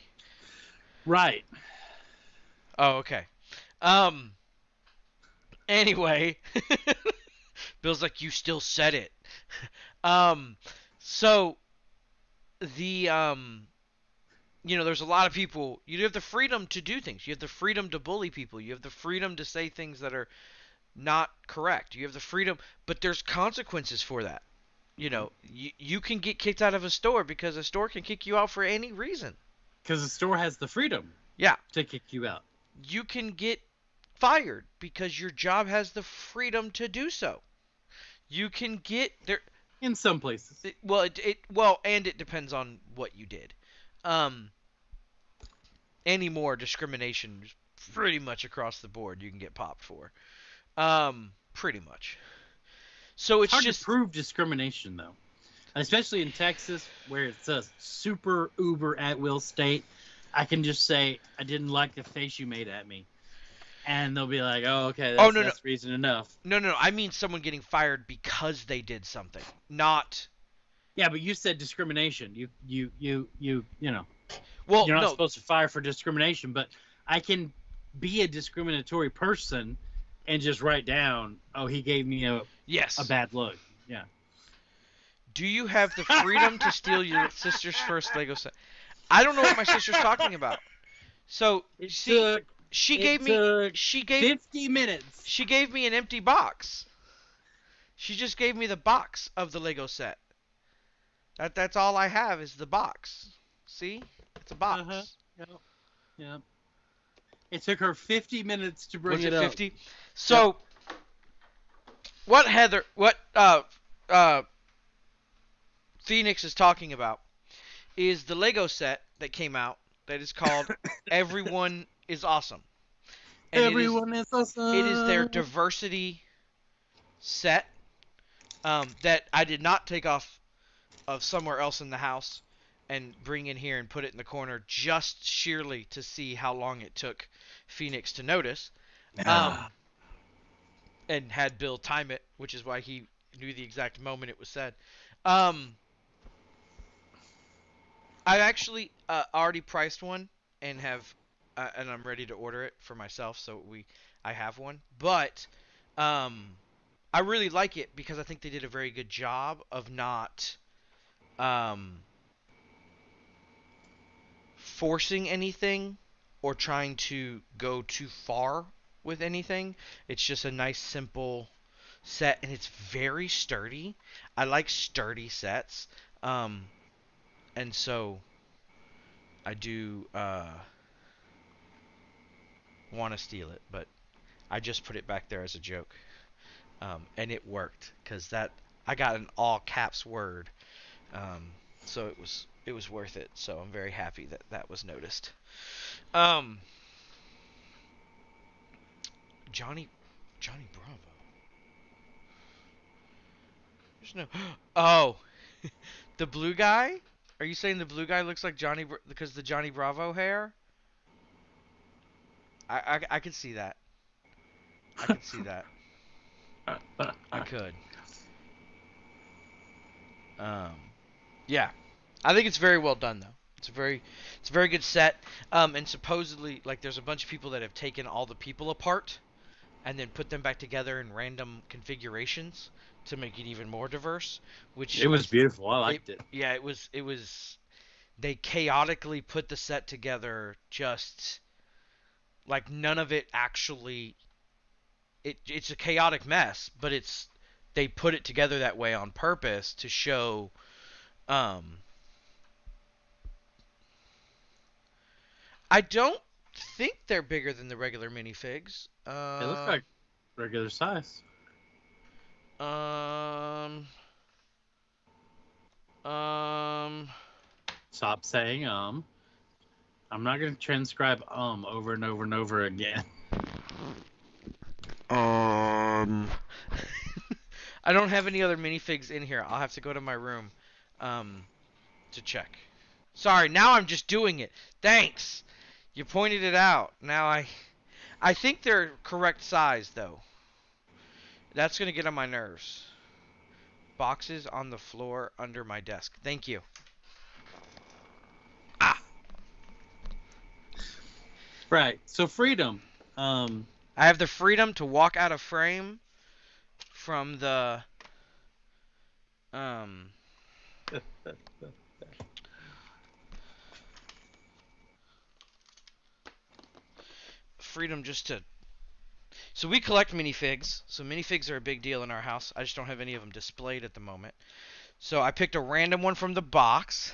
right Oh, okay. Um. Anyway, Bill's like, you still said it. Um. So, the um, you know, there's a lot of people. You have the freedom to do things. You have the freedom to bully people. You have the freedom to say things that are not correct. You have the freedom, but there's consequences for that. You know, you you can get kicked out of a store because a store can kick you out for any reason. because the store has the freedom Yeah. to kick you out you can get fired because your job has the freedom to do so. You can get there. in some places it- Well, it, it well, and it depends on what you did. Um, any more discrimination, pretty much across the board, you can get popped for. Um, pretty much. So it's it's hard just to prove discrimination though especially in texas where it's a super uber at will state. I can just say i didn't like the face you made at me. And they'll be like oh okay oh, that's, Oh, no, no. reason enough. No, no, no. I mean someone getting fired because they did something, not yeah but you said discrimination. You you you you you know. Well, you're not no, supposed to fire for discrimination, but I can be a discriminatory person and just write down, oh, he gave me a, yes. a bad look. Yeah. Do you have the freedom to steal your sister's first Lego set? I don't know what my sister's talking about. So It see, took she gave me she gave 50 minutes. she gave me an empty box. She just gave me the box of the Lego set. That that's all I have is the box. See? It's a box. Uh-huh. Yep. Yep. It took her 50 minutes to bring Was it, it up. 50? So what Heather what uh uh Phoenix is talking about is the Lego set that came out that is called Everyone is Awesome. And it is- Everyone is, awesome. it is their diversity set um, that I did not take off of somewhere else in the house and bring in here and put it in the corner just sheerly to see how long it took Phoenix to notice. Um, and had Bill time it, which is why he knew the exact moment it was said. Um, I actually uh, already priced one and have, uh, and I'm ready to order it for myself. So we, I have one, but um, I really like it because I think they did a very good job of not um, forcing anything or trying to go too far with anything. It's just a nice, simple set, and it's very sturdy. I like sturdy sets, um, and so I do uh, want to steal it, but I just put it back there as a joke, um, and it worked because that I got an all caps word, um, so it was it was worth it. So I'm very happy that that was noticed. Um, Johnny Johnny Bravo. There's no. Oh, the blue guy. Are you saying the blue guy looks like Johnny because the Johnny Bravo hair? I I, I could see that. I could see that. I could. Um, yeah, I think it's very well done though. It's a very, it's a very good set. Um, and supposedly, like, there's a bunch of people that have taken all the people apart, and then put them back together in random configurations to make it even more diverse. Which it was beautiful. I liked it. yeah, it was. It was. They chaotically put the set together, just like none of it actually. It it's a chaotic mess, but it's they put it together that way on purpose to show. Um, I don't think they're bigger than the regular minifigs. Uh, It looks like regular size. Um. Um. Stop saying um. I'm not gonna transcribe um over and over and over again. Um. I don't have any other minifigs in here. I'll have to go to my room, um, to check. Sorry, now I'm just doing it. Thanks. You pointed it out. Now I, I think they're correct size though. That's gonna get on my nerves. Boxes on the floor under my desk. Thank you. Ah. Right. So freedom. Um. I have the freedom to walk out of frame from the um freedom just to so we collect minifigs. So minifigs are a big deal in our house. I just don't have any of them displayed at the moment. So i picked a random one from the box.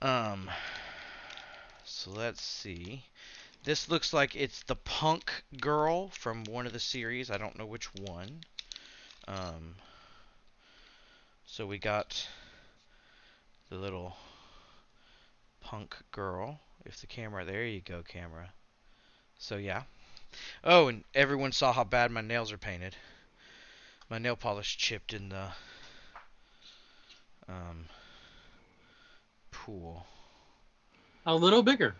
Um so let's see. This looks like it's the punk girl from one of the series. I don't know which one. Um so we got the little punk girl. If the camera there you go camera so yeah oh and everyone saw how bad my nails are painted my nail polish chipped in the um pool A little bigger.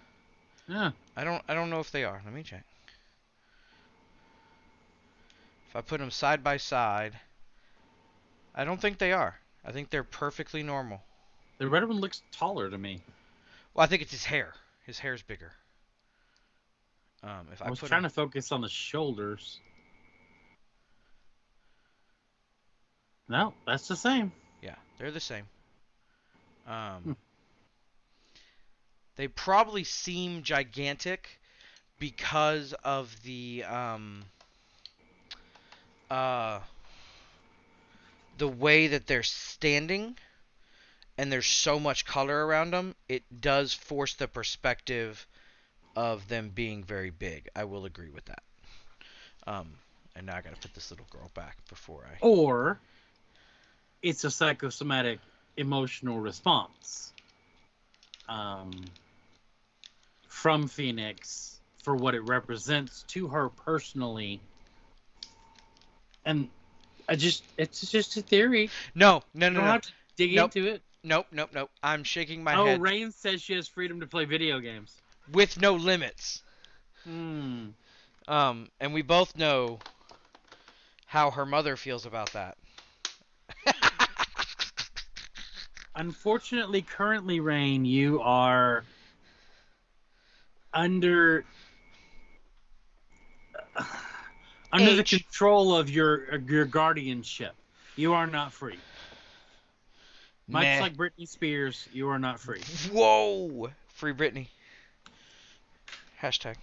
Yeah. I don't I don't know if they are. Let me check. If I put them side by side, I don't think they are. I think they're perfectly normal. The red one looks taller to me. Well, I think it's his hair. His hair's bigger. Um, if I, I was trying to focus on the shoulders. No, that's the same. Yeah, they're the same. Um, Hmm. They probably seem gigantic because of the um, uh, the way that they're standing, and there's so much color around them. It does force the perspective of them being very big. I will agree with that. Um, and now I gotta put this little girl back before I. Or it's a psychosomatic emotional response um, from Phoenix for what it represents to her personally. And I just, it's just a theory. No, no, no, no. to dig Nope. into it. Nope, nope, nope. I'm shaking my oh, head Rain says she has freedom to play video games. With no limits. Hmm. Um, and we both know how her mother feels about that. Unfortunately, currently, Rain, you are under under the control of your your guardianship. You are not free. Much like Britney Spears, you are not free. Whoa! Free Britney. Hashtag.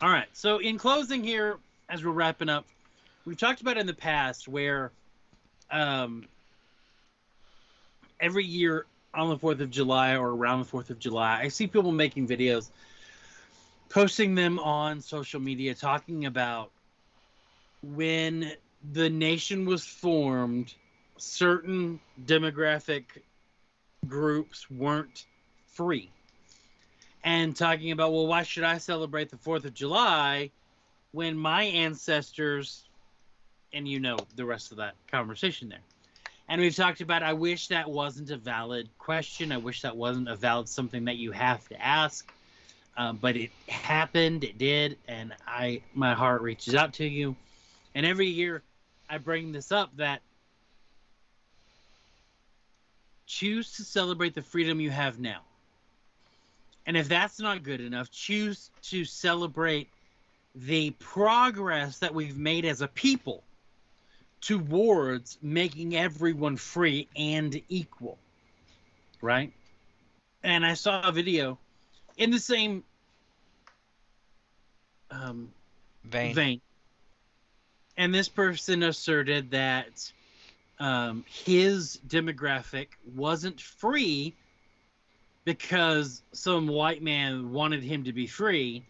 All right. So, in closing here, as we're wrapping up, we've talked about in the past where um, every year on the 4th of July or around the 4th of July, I see people making videos, posting them on social media, talking about when the nation was formed, certain demographic groups weren't free and talking about, well, why should I celebrate the 4th of July when my ancestors, and you know the rest of that conversation there. And we've talked about, I wish that wasn't a valid question. I wish that wasn't a valid something that you have to ask. Um, but it happened, it did, and I my heart reaches out to you. And every year I bring this up that choose to celebrate the freedom you have now. And if that's not good enough, choose to celebrate the progress that we've made as a people towards making everyone free and equal. Right? And I saw a video in the same um, Vain. vein. And this person asserted that um, his demographic wasn't free because some white man wanted him to be free.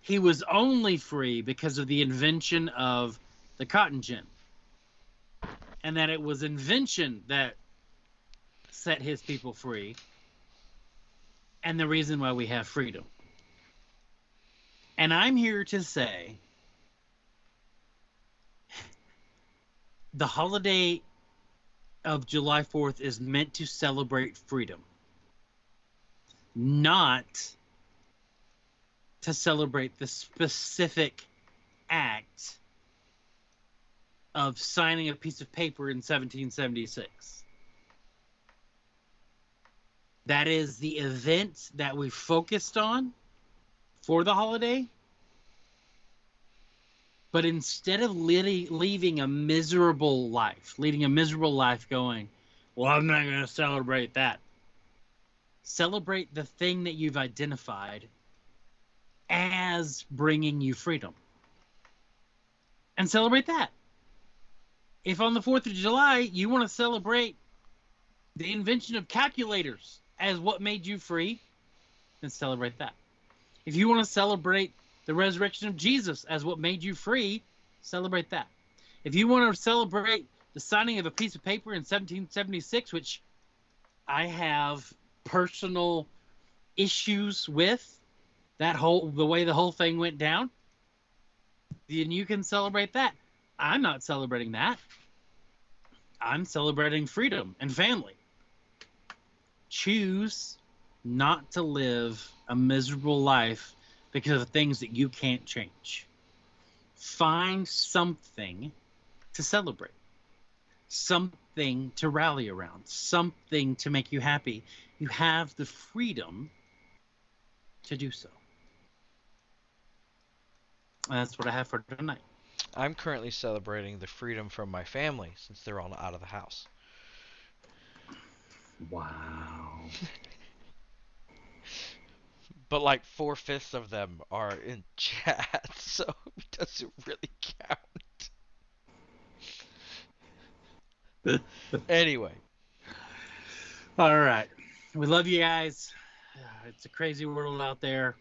He was only free because of the invention of the cotton gin. And that it was invention that set his people free and the reason why we have freedom. And I'm here to say the holiday of July 4th is meant to celebrate freedom, not to celebrate the specific act of signing a piece of paper in 1776. That is the event that we focused on for the holiday. But instead of leaving a miserable life, leading a miserable life going, well, I'm not going to celebrate that. Celebrate the thing that you've identified as bringing you freedom. And celebrate that. If on the 4th of July you want to celebrate the invention of calculators as what made you free, then celebrate that. If you want to celebrate the resurrection of Jesus as what made you free, celebrate that. If you want to celebrate the signing of a piece of paper in 1776, which I have personal issues with, that whole the way the whole thing went down, then you can celebrate that. I'm not celebrating that. I'm celebrating freedom and family. Choose not to live a miserable life because of things that you can't change. Find something to celebrate. Something to rally around, something to make you happy, you have the freedom to do so. And that's what I have for tonight. I'm currently celebrating the freedom from my family since they're all out of the house. Wow. But like four fifths of them are in chat, so it doesn't really count. anyway, All right. We love you guys. It's a crazy world out there.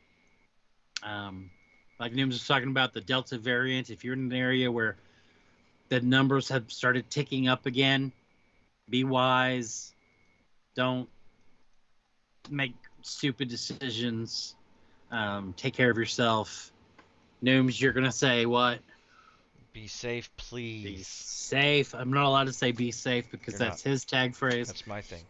Um, like Nooms was talking about the Delta variant. If you're in an area where the numbers have started ticking up again, be wise. Don't make stupid decisions. Um, take care of yourself. Nooms, you're gonna say what? be safe, please. Be safe. I'm not allowed to say be safe because You're that's his tag phrase. That's my thing.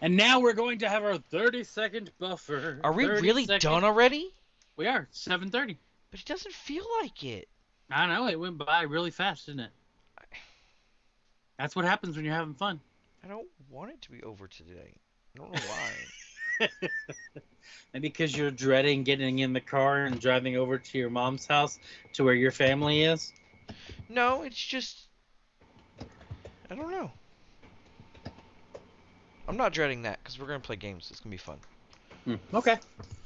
And now we're going to have our 30 second buffer. Are we really second- done already? We are. 7:30. But it doesn't feel like it. I know it went by really fast, didn't it? That's what happens when you're having fun. I don't want it to be over today. I don't know why. And because you're dreading getting in the car and driving over to your mom's house to where your family is. no, it's just I don't know. I'm not dreading that because we're gonna play games. It's gonna be fun. Hmm, Okay.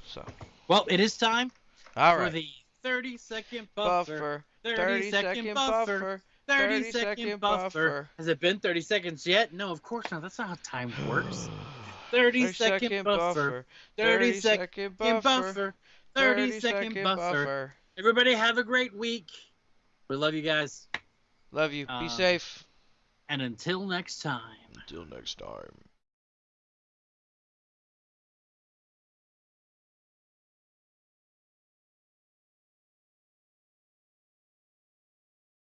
So, Well, it is time all for the 30 second buffer. Buffer. 30, 30 second, second buffer. buffer. 30 30 second second buffer. buffer. Has it been 30 seconds yet? No, of course not. That's not how time works. 30 second buffer. 30 second buffer. 30 second buffer. Everybody have a great week. We love you guys. Love you. Be Um, safe. And until next time. Until next time.